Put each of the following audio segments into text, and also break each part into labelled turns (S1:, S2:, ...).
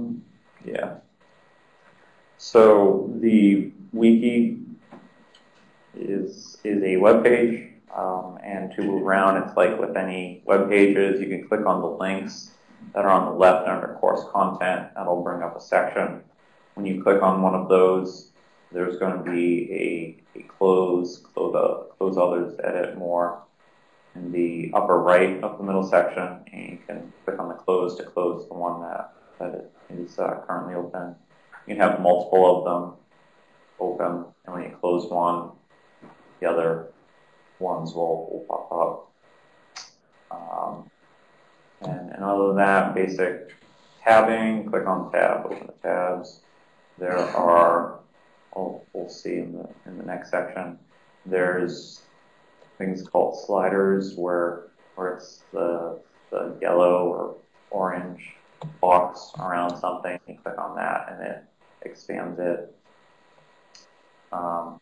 S1: Um, yeah. So the wiki is is a web page, um, and to move around, it's like with any web pages, you can click on the links that are on the left under course content. That'll bring up a section. When you click on one of those, there's going to be a, a close, close, uh, close others, edit more in the upper right of the middle section, and you can click on the close to close the one that, that is uh, currently open. You can have multiple of them open, and when you close one, the other ones will, will pop up. Um, and, and other than that, basic tabbing, click on tab, open the tabs. There are, we'll, we'll see in the, in the next section, there's things called sliders where, where it's the, the yellow or orange box around something. You click on that and it expands it. Um,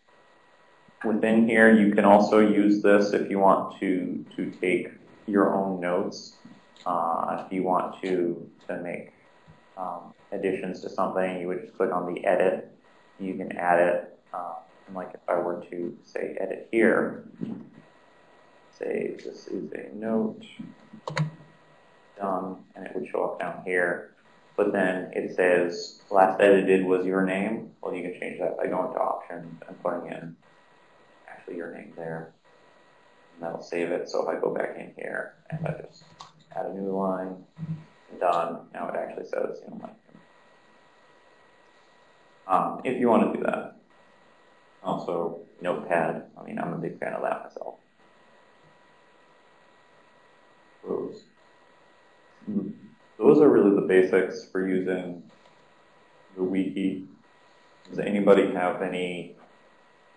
S1: within here, you can also use this if you want to, to take your own notes. Uh, if you want to, to make um, additions to something, you would just click on the edit. You can add it. Uh, and like if I were to say edit here, say this is a note done, and it would show up down here. But then it says last edited was your name. Well, you can change that by going to options and putting in actually your name there. And that'll save it. So if I go back in here and I just add a new line, done, now it actually says, you know, like, um, if you want to do that. Also, Notepad. I mean, I'm a big fan of that myself. Those. Those are really the basics for using the wiki. Does anybody have any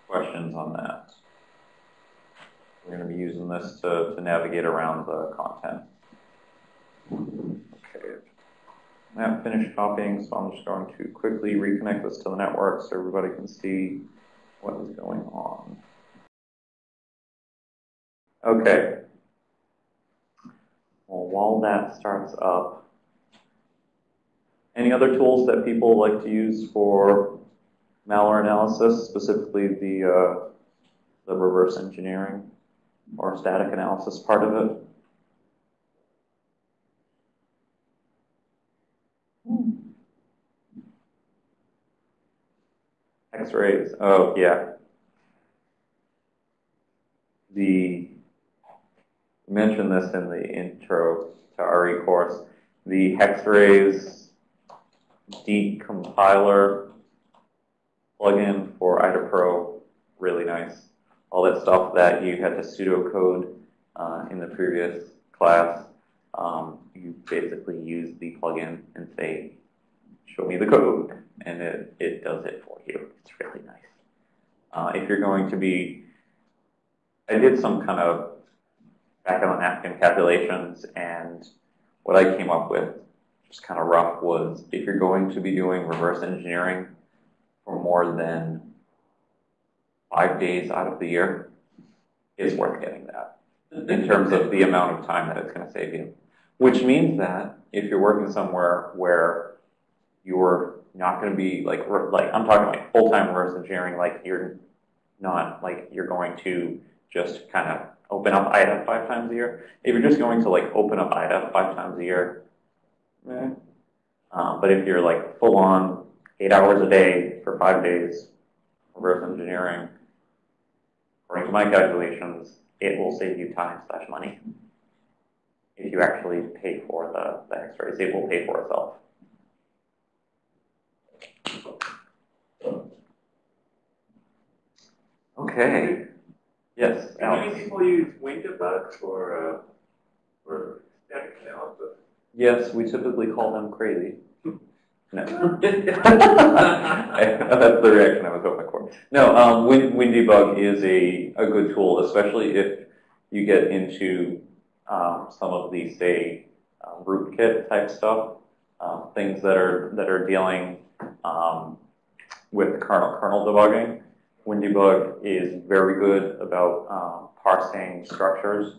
S1: questions on that? We're going to be using this to, to navigate around the content. Okay. Have finished copying, so I'm just going to quickly reconnect this to the network so everybody can see what is going on. Okay. Well, while that starts up, any other tools that people like to use for malware analysis, specifically the, uh, the reverse engineering or static analysis part of it? Hex-Rays. Oh, yeah. The mentioned this in the intro to RE course. The Hex-Rays decompiler plugin for IDA Pro, really nice. All that stuff that you had to pseudocode uh, in the previous class, um, you basically use the plugin and say, show me the code, and it, it does it for you. It's really nice. Uh, if you're going to be, I did some kind of back on napkin calculations, and what I came up with, just kind of rough, was if you're going to be doing reverse engineering for more than five days out of the year, it's worth getting that in terms of the amount of time that it's going to save you. Which means that if you're working somewhere where you're not going to be like like I'm talking like full time reverse engineering, like you're not like you're going to just kind of open up IDA five times a year. If you're just going to like open up IDA five times a year, um, but if you're like full on eight hours a day for five days, reverse engineering, according to my calculations, it will save you time slash money. If you actually pay for the, the Hex-Rays, it will pay for itself. Okay. Yes,
S2: How many people use WinDbg for, uh, for static analysis?
S1: Yes, we typically call them crazy. No. That's the reaction I was hoping for. No, um, Win WinDbg is a, a good tool, especially if you get into um, some of the, say, um, rootkit type stuff, um, things that are that are dealing um, with kernel kernel debugging. WinDbg is very good about um, parsing structures,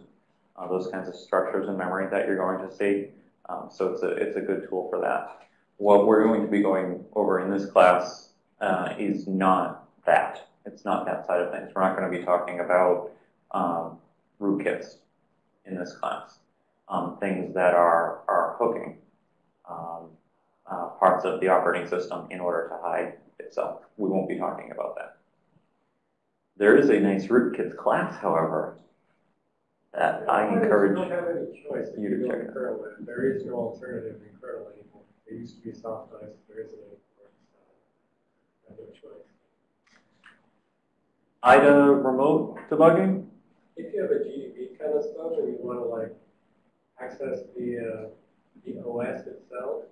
S1: uh, those kinds of structures in memory that you're going to see. Um, so it's a, it's a good tool for that. what we're going to be going over in this class uh, is not that. It's not that side of things. We're not going to be talking about um, rootkits in this class. Um, things that are, are hooking um, uh, parts of the operating system in order to hide itself. We won't be talking about that. There is a nice rootkits class, however, I encourage.
S3: You don't have any choice.
S1: you to check it.
S3: mode, There is no alternative in kernel anymore. There used to be SoftICE, there isn't anymore. so I have no choice.
S1: IDA remote debugging?
S3: If you have a GDB kind of stuff and you want to like access the, uh, the OS itself,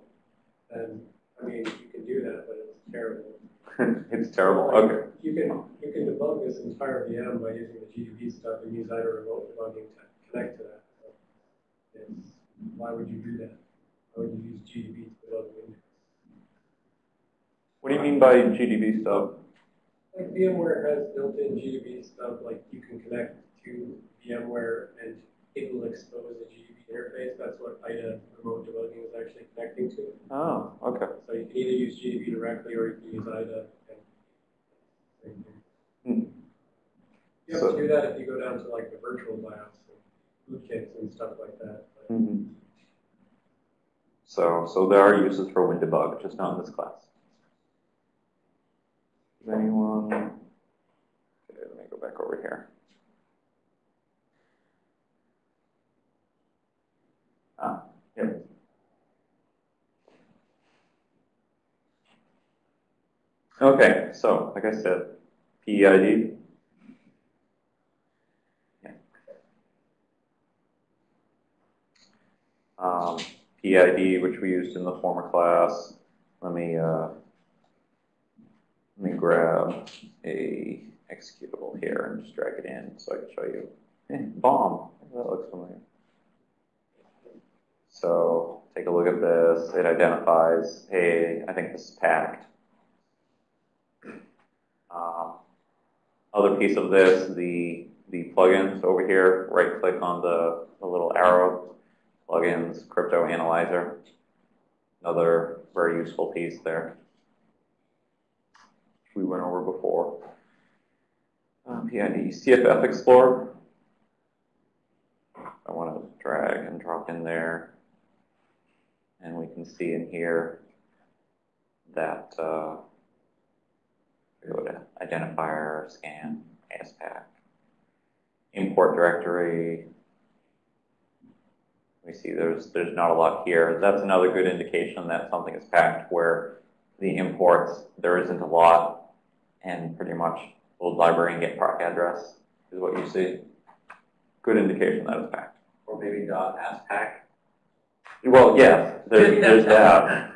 S3: then, I mean, you can do that, but it's terrible.
S1: it's terrible. Okay.
S3: You can, you can debug this entire VM by using the GDB stuff and use IDA remote debugging to connect to that. So It's, why would you do that? Why would you use GDB to debug Windows?
S1: What do you mean by GDB stuff?
S3: Like VMware has built-in GDB stuff, like you can connect to VMware and it will expose a GDB interface. That's what IDA remote debugging is actually connecting to.
S1: Oh, okay.
S3: So you can either use GDB directly or you can use IDA. and-
S1: Hmm.
S3: You have
S1: So-
S3: do that if you go down to like the virtual BIOS and rootkits and stuff like that. But
S1: Mhm. So, so there are uses for WinDebug, just not in this class. Does anyone? Okay, let me go back over here. Ah, yep. Okay, so like I said, PEID. Um, PEiD, which we used in the former class. Let me, uh, let me grab a executable here and just drag it in so I can show you. Eh, bomb, that looks familiar. So take a look at this. It identifies, hey, I think this is packed. Um, other piece of this, the the plugins over here. Right click on the, the little arrow plugins, crypto analyzer. Another very useful piece there. We went over before. Uh, PEiD, CFF Explorer. I want to drag and drop in there. And we can see in here that uh, identifier, scan, ASPack, import directory, we see there's there's not a lot here. That's another good indication that something is packed where the imports there isn't a lot, and pretty much LoadLibrary and get proc address is what you see. Good indication that it's packed.
S4: Or maybe dot ASPack.
S1: Well, yes, there's there's that.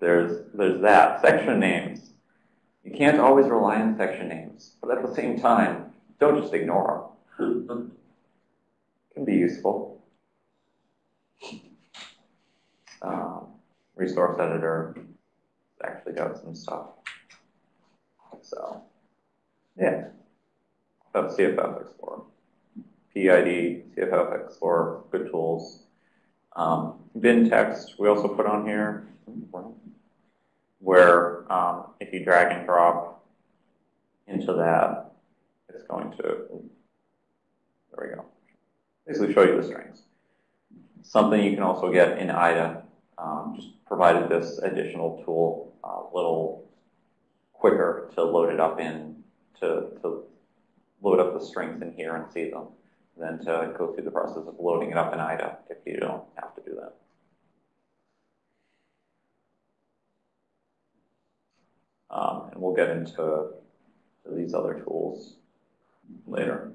S1: There's there's that. Section names. You can't always rely on section names, but at the same time, don't just ignore them. Can be useful. Um, resource editor actually got some stuff. So, yeah, that's CFF Explorer. PEiD, CFF Explorer, good tools. Um, BinText, we also put on here, where um, if you drag and drop into that, it's going to, there we go, basically show you the strings. Something you can also get in IDA, um, just provided this additional tool a little quicker to load it up in, to, to load up the strings in here and see them, than to go through the process of loading it up in IDA if you don't have to do that. Um, and we'll get into these other tools later.